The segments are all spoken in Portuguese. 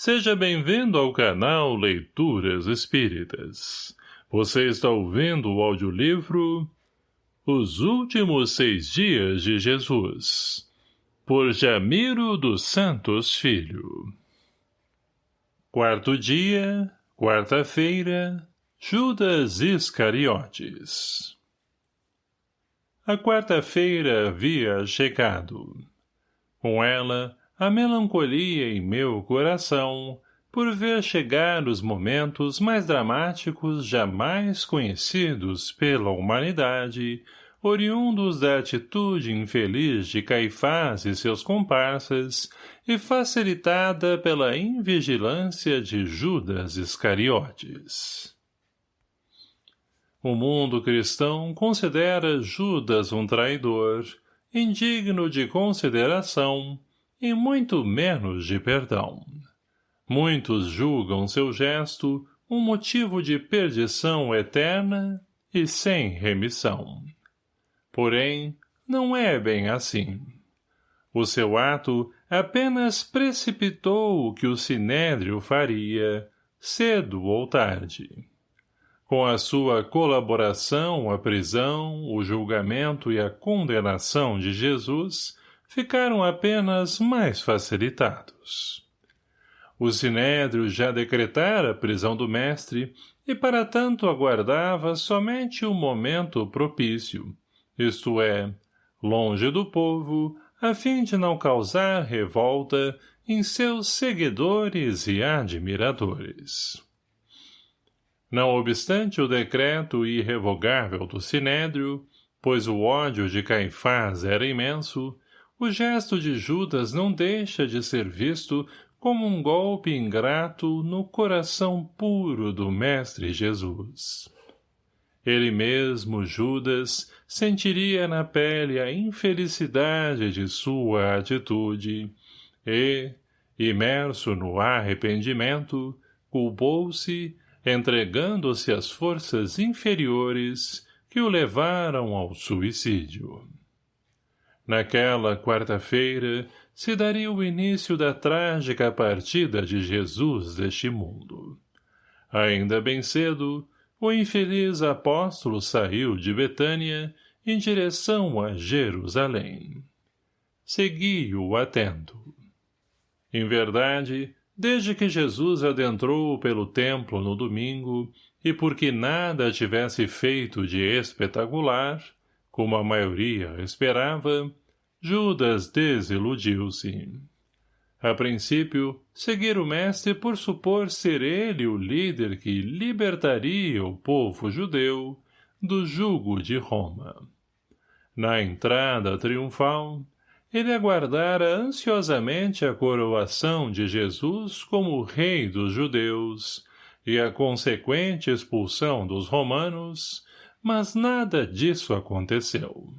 Seja bem-vindo ao canal Leituras Espíritas. Você está ouvindo o audiolivro Os Últimos Seis Dias de Jesus, por Jamiro dos Santos Filho. Quarto dia, quarta-feira, Judas Iscariotes. A quarta-feira havia chegado. Com ela, a melancolia em meu coração por ver chegar os momentos mais dramáticos jamais conhecidos pela humanidade, oriundos da atitude infeliz de Caifás e seus comparsas e facilitada pela invigilância de Judas Iscariotes. O mundo cristão considera Judas um traidor, indigno de consideração, e muito menos de perdão. Muitos julgam seu gesto um motivo de perdição eterna e sem remissão. Porém, não é bem assim. O seu ato apenas precipitou o que o sinédrio faria, cedo ou tarde. Com a sua colaboração à prisão, o julgamento e a condenação de Jesus, ficaram apenas mais facilitados. O sinédrio já decretara a prisão do mestre e para tanto aguardava somente o momento propício, isto é, longe do povo, a fim de não causar revolta em seus seguidores e admiradores. Não obstante o decreto irrevogável do Sinédrio, pois o ódio de Caifás era imenso, o gesto de Judas não deixa de ser visto como um golpe ingrato no coração puro do Mestre Jesus. Ele mesmo, Judas, sentiria na pele a infelicidade de sua atitude e, imerso no arrependimento, culpou-se, entregando-se às forças inferiores que o levaram ao suicídio. Naquela quarta-feira se daria o início da trágica partida de Jesus deste mundo. Ainda bem cedo, o infeliz apóstolo saiu de Betânia em direção a Jerusalém. Segui-o atento. Em verdade, desde que Jesus adentrou pelo templo no domingo, e porque nada tivesse feito de espetacular, como a maioria esperava, Judas desiludiu-se. A princípio, seguir o mestre por supor ser ele o líder que libertaria o povo judeu do jugo de Roma. Na entrada triunfal, ele aguardara ansiosamente a coroação de Jesus como rei dos judeus e a consequente expulsão dos romanos, mas nada disso aconteceu.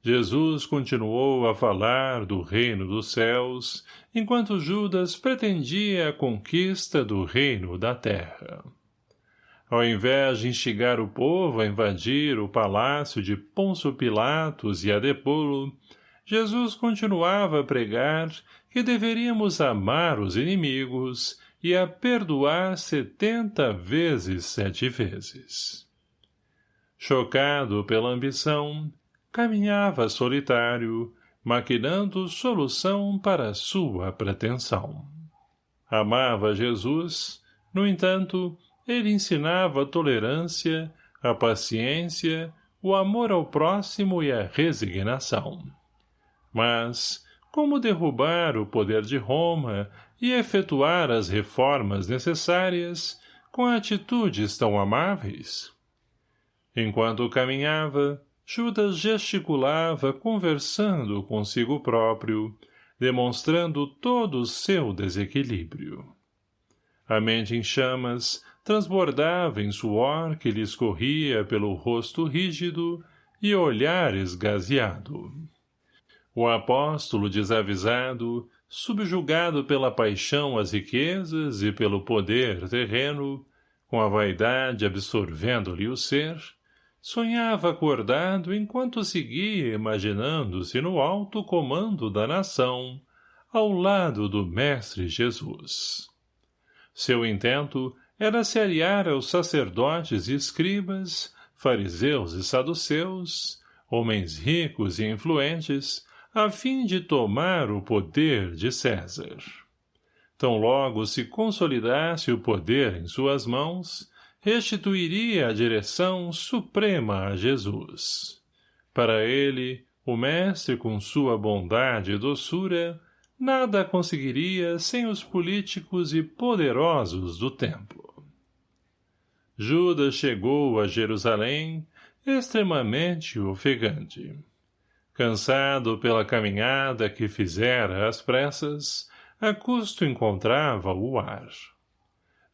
Jesus continuou a falar do reino dos céus, enquanto Judas pretendia a conquista do reino da terra. Ao invés de instigar o povo a invadir o palácio de Pôncio Pilatos e a depô-lo, Jesus continuava a pregar que deveríamos amar os inimigos e a perdoar setenta vezes sete vezes. Chocado pela ambição, caminhava solitário, maquinando solução para sua pretensão. Amava Jesus, no entanto, ele ensinava a tolerância, a paciência, o amor ao próximo e a resignação. Mas, como derrubar o poder de Roma e efetuar as reformas necessárias com atitudes tão amáveis? Enquanto caminhava, Judas gesticulava conversando consigo próprio, demonstrando todo o seu desequilíbrio. A mente em chamas transbordava em suor que lhe escorria pelo rosto rígido e olhar esgazeado. O apóstolo desavisado, subjugado pela paixão às riquezas e pelo poder terreno, com a vaidade absorvendo-lhe o ser, sonhava acordado enquanto seguia imaginando-se no alto comando da nação, ao lado do Mestre Jesus. Seu intento era se aliar aos sacerdotes e escribas, fariseus e saduceus, homens ricos e influentes, a fim de tomar o poder de César. Tão logo se consolidasse o poder em suas mãos, restituiria a direção suprema a Jesus. Para ele, o mestre com sua bondade e doçura, nada conseguiria sem os políticos e poderosos do templo. Judas chegou a Jerusalém, extremamente ofegante. Cansado pela caminhada que fizera às pressas, a custo encontrava o ar.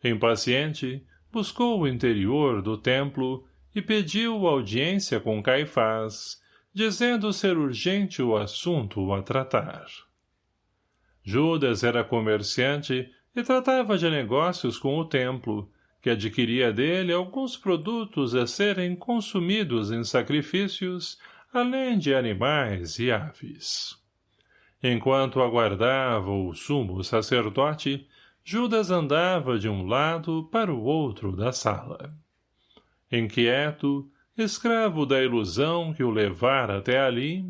Impaciente, buscou o interior do templo e pediu audiência com Caifás, dizendo ser urgente o assunto a tratar. Judas era comerciante e tratava de negócios com o templo, que adquiria dele alguns produtos a serem consumidos em sacrifícios, além de animais e aves. Enquanto aguardava o sumo sacerdote, Judas andava de um lado para o outro da sala. Inquieto, escravo da ilusão que o levara até ali,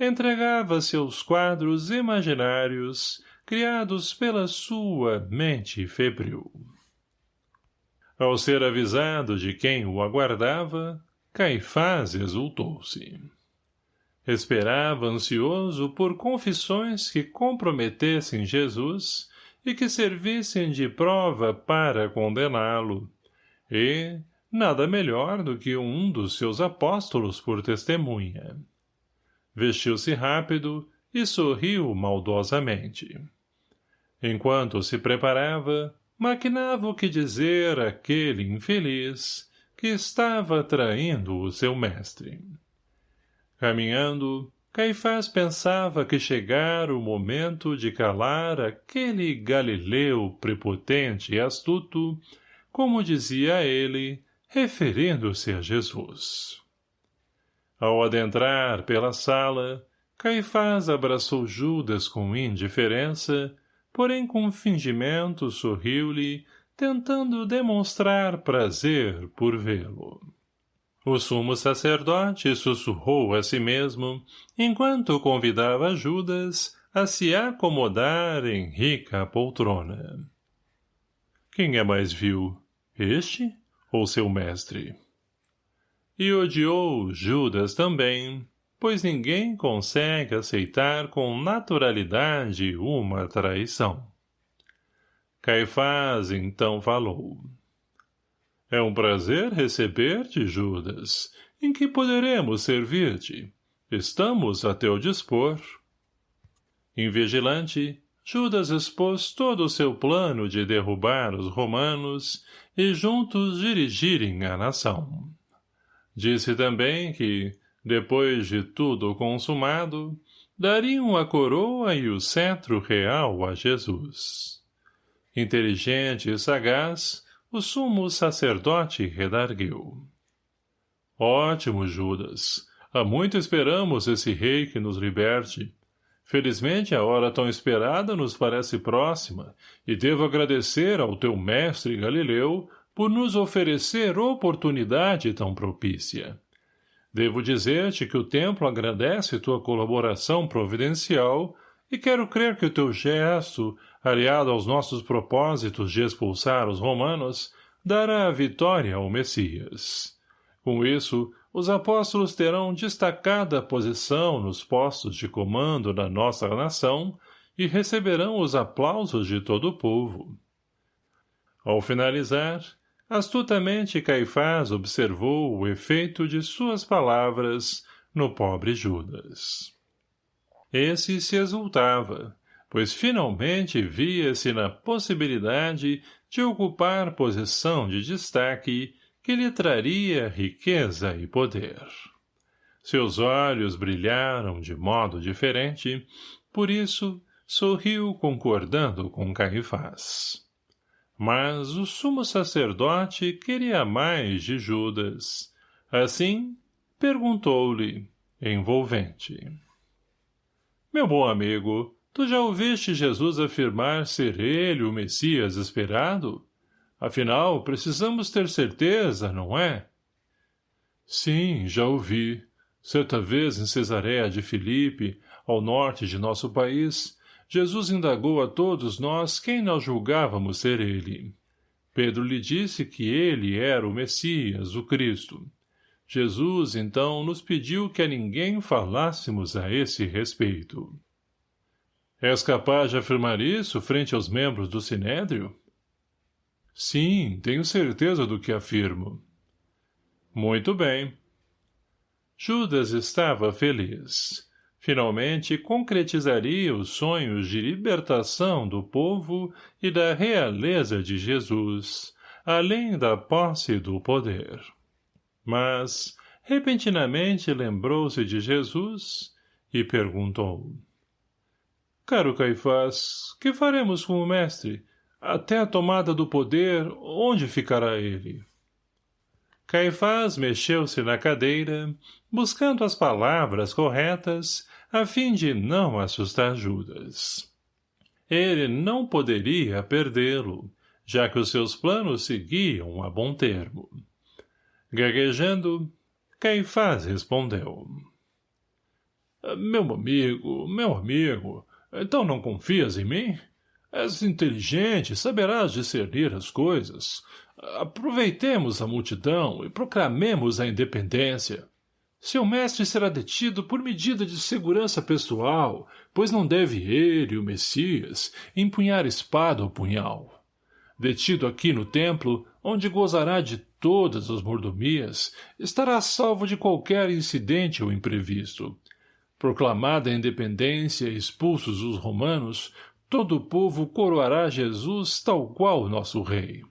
entregava seus quadros imaginários criados pela sua mente febril. Ao ser avisado de quem o aguardava, Caifás exultou-se. Esperava ansioso por confissões que comprometessem Jesus e que servissem de prova para condená-lo. E nada melhor do que um dos seus apóstolos por testemunha. Vestiu-se rápido e sorriu maldosamente. Enquanto se preparava, maquinava o que dizer àquele infeliz que estava traindo o seu mestre. Caminhando, Caifás pensava que chegara o momento de calar aquele Galileu prepotente e astuto, como dizia ele, referindo-se a Jesus. Ao adentrar pela sala, Caifás abraçou Judas com indiferença, porém com fingimento sorriu-lhe, tentando demonstrar prazer por vê-lo. O sumo sacerdote sussurrou a si mesmo, enquanto convidava Judas a se acomodar em rica poltrona. Quem é mais vil, este ou seu mestre? E odiou Judas também, pois ninguém consegue aceitar com naturalidade uma traição. Caifás então falou. É um prazer receber-te, Judas. Em que poderemos servir-te? Estamos a teu dispor. Invigilante, Judas expôs todo o seu plano de derrubar os romanos e juntos dirigirem a nação. Disse também que, depois de tudo consumado, dariam a coroa e o cetro real a Jesus. Inteligente e sagaz, o sumo sacerdote redargueu. Ótimo, Judas. Há muito esperamos esse rei que nos liberte. Felizmente a hora tão esperada nos parece próxima, e devo agradecer ao teu mestre Galileu por nos oferecer oportunidade tão propícia. Devo dizer-te que o templo agradece tua colaboração providencial e quero crer que o teu gesto aliado aos nossos propósitos de expulsar os romanos, dará a vitória ao Messias. Com isso, os apóstolos terão destacada posição nos postos de comando da nossa nação e receberão os aplausos de todo o povo. Ao finalizar, astutamente Caifás observou o efeito de suas palavras no pobre Judas. Esse se exultava, pois finalmente via-se na possibilidade de ocupar posição de destaque que lhe traria riqueza e poder. Seus olhos brilharam de modo diferente, por isso sorriu concordando com Caifás. Mas o sumo sacerdote queria mais de Judas. Assim, perguntou-lhe, envolvente. Meu bom amigo, Tu já ouviste Jesus afirmar ser ele o Messias esperado? Afinal, precisamos ter certeza, não é? Sim, já ouvi. Certa vez em Cesareia de Filipe, ao norte de nosso país, Jesus indagou a todos nós quem nós julgávamos ser ele. Pedro lhe disse que ele era o Messias, o Cristo. Jesus, então, nos pediu que a ninguém falássemos a esse respeito. És capaz de afirmar isso frente aos membros do Sinédrio? Sim, tenho certeza do que afirmo. Muito bem. Judas estava feliz. Finalmente concretizaria os sonhos de libertação do povo e da realeza de Jesus, além da posse do poder. Mas, repentinamente lembrou-se de Jesus e perguntou. Caro Caifás, que faremos com o mestre? Até a tomada do poder, onde ficará ele? Caifás mexeu-se na cadeira, buscando as palavras corretas, a fim de não assustar Judas. Ele não poderia perdê-lo, já que os seus planos seguiam a bom termo. Gaguejando, Caifás respondeu. Meu amigo, meu amigo, então não confias em mim? És inteligente, saberás discernir as coisas. Aproveitemos a multidão e proclamemos a independência. Seu mestre será detido por medida de segurança pessoal, pois não deve ele, o Messias, empunhar espada ou punhal. Detido aqui no templo, onde gozará de todas as mordomias, estará salvo de qualquer incidente ou imprevisto. Proclamada a independência e expulsos os romanos, todo o povo coroará Jesus tal qual nosso rei.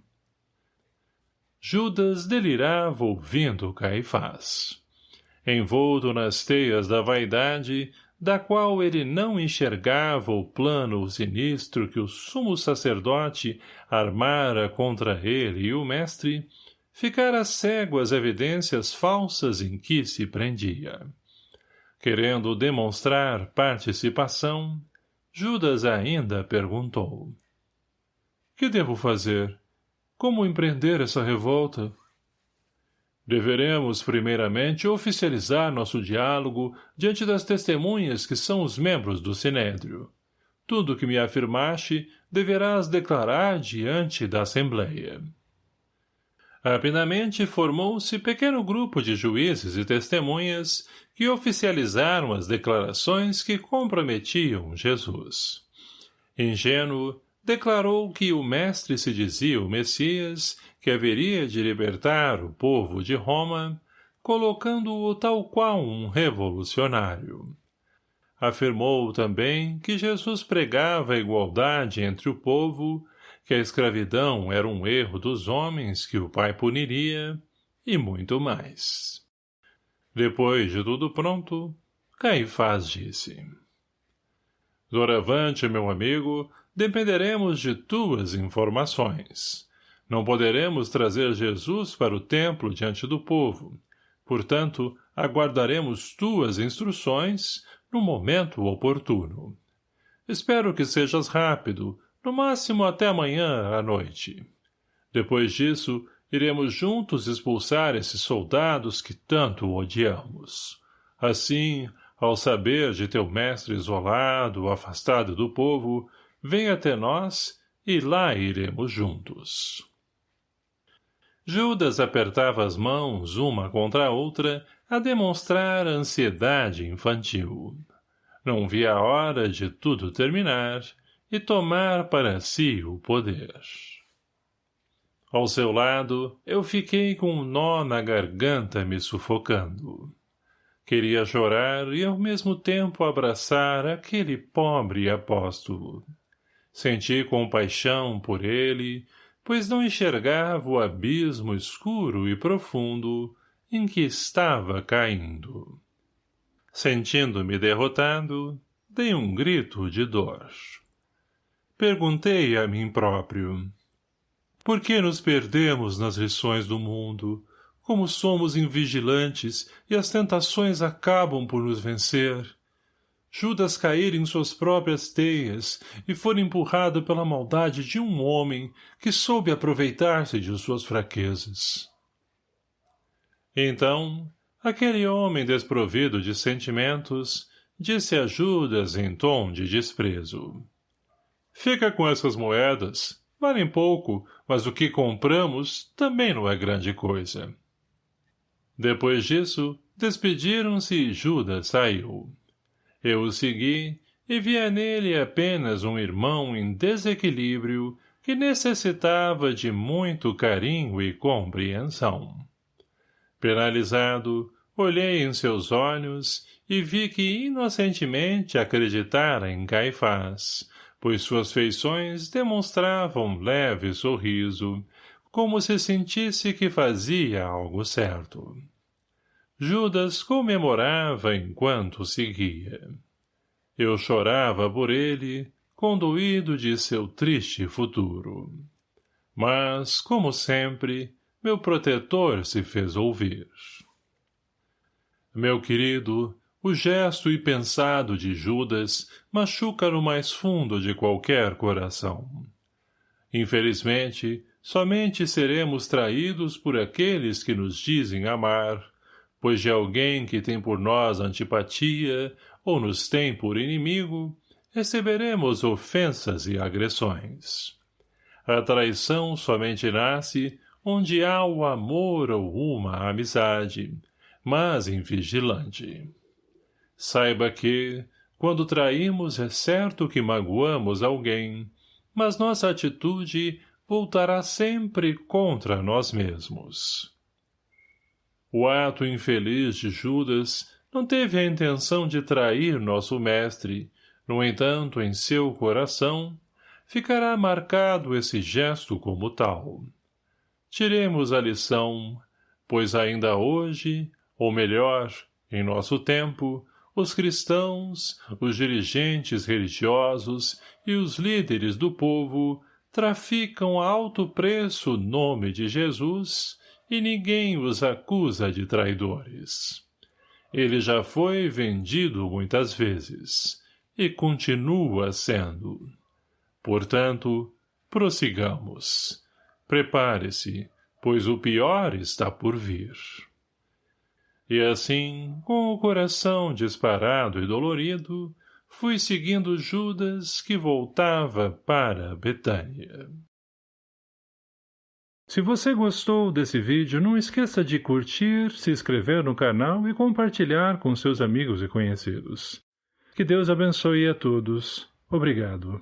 Judas delirava ouvindo Caifás. Envolto nas teias da vaidade, da qual ele não enxergava o plano sinistro que o sumo sacerdote armara contra ele e o mestre, ficara cego às evidências falsas em que se prendia. Querendo demonstrar participação, Judas ainda perguntou. Que devo fazer? Como empreender essa revolta? Deveremos, primeiramente, oficializar nosso diálogo diante das testemunhas que são os membros do Sinédrio. Tudo que me afirmaste deverás declarar diante da Assembleia. Rapidamente formou-se pequeno grupo de juízes e testemunhas que oficializaram as declarações que comprometiam Jesus. Ingênuo, declarou que o mestre se dizia o Messias, que haveria de libertar o povo de Roma, colocando-o tal qual um revolucionário. Afirmou também que Jesus pregava a igualdade entre o povo que a escravidão era um erro dos homens que o pai puniria, e muito mais. Depois de tudo pronto, Caifás disse. Doravante, meu amigo, dependeremos de tuas informações. Não poderemos trazer Jesus para o templo diante do povo. Portanto, aguardaremos tuas instruções no momento oportuno. Espero que sejas rápido, no máximo até amanhã à noite. Depois disso, iremos juntos expulsar esses soldados que tanto odiamos. Assim, ao saber de teu mestre isolado, afastado do povo, vem até nós e lá iremos juntos. Judas apertava as mãos uma contra a outra a demonstrar ansiedade infantil. Não via a hora de tudo terminar e tomar para si o poder. Ao seu lado, eu fiquei com um nó na garganta me sufocando. Queria chorar e ao mesmo tempo abraçar aquele pobre apóstolo. Senti compaixão por ele, pois não enxergava o abismo escuro e profundo em que estava caindo. Sentindo-me derrotado, dei um grito de dor. Perguntei a mim próprio. Por que nos perdemos nas lições do mundo? Como somos invigilantes e as tentações acabam por nos vencer? Judas cair em suas próprias teias e for empurrado pela maldade de um homem que soube aproveitar-se de suas fraquezas. Então, aquele homem desprovido de sentimentos disse a Judas em tom de desprezo. Fica com essas moedas, valem pouco, mas o que compramos também não é grande coisa. Depois disso, despediram-se e Judas saiu. Eu o segui e via nele apenas um irmão em desequilíbrio que necessitava de muito carinho e compreensão. Penalizado, olhei em seus olhos e vi que inocentemente acreditara em Caifás, pois suas feições demonstravam leve sorriso, como se sentisse que fazia algo certo. Judas comemorava enquanto seguia. Eu chorava por ele, conduído de seu triste futuro. Mas, como sempre, meu protetor se fez ouvir. Meu querido, o gesto e pensado de Judas machuca no mais fundo de qualquer coração. Infelizmente, somente seremos traídos por aqueles que nos dizem amar, pois de alguém que tem por nós antipatia ou nos tem por inimigo, receberemos ofensas e agressões. A traição somente nasce onde há o amor ou uma amizade, mas invigilante. Saiba que, quando traímos, é certo que magoamos alguém, mas nossa atitude voltará sempre contra nós mesmos. O ato infeliz de Judas não teve a intenção de trair nosso mestre, no entanto, em seu coração, ficará marcado esse gesto como tal. Tiremos a lição, pois ainda hoje, ou melhor, em nosso tempo, os cristãos, os dirigentes religiosos e os líderes do povo traficam a alto preço o nome de Jesus e ninguém os acusa de traidores. Ele já foi vendido muitas vezes, e continua sendo. Portanto, prossigamos. Prepare-se, pois o pior está por vir. E assim, com o coração disparado e dolorido, fui seguindo Judas que voltava para Betânia. Se você gostou desse vídeo, não esqueça de curtir, se inscrever no canal e compartilhar com seus amigos e conhecidos. Que Deus abençoe a todos. Obrigado.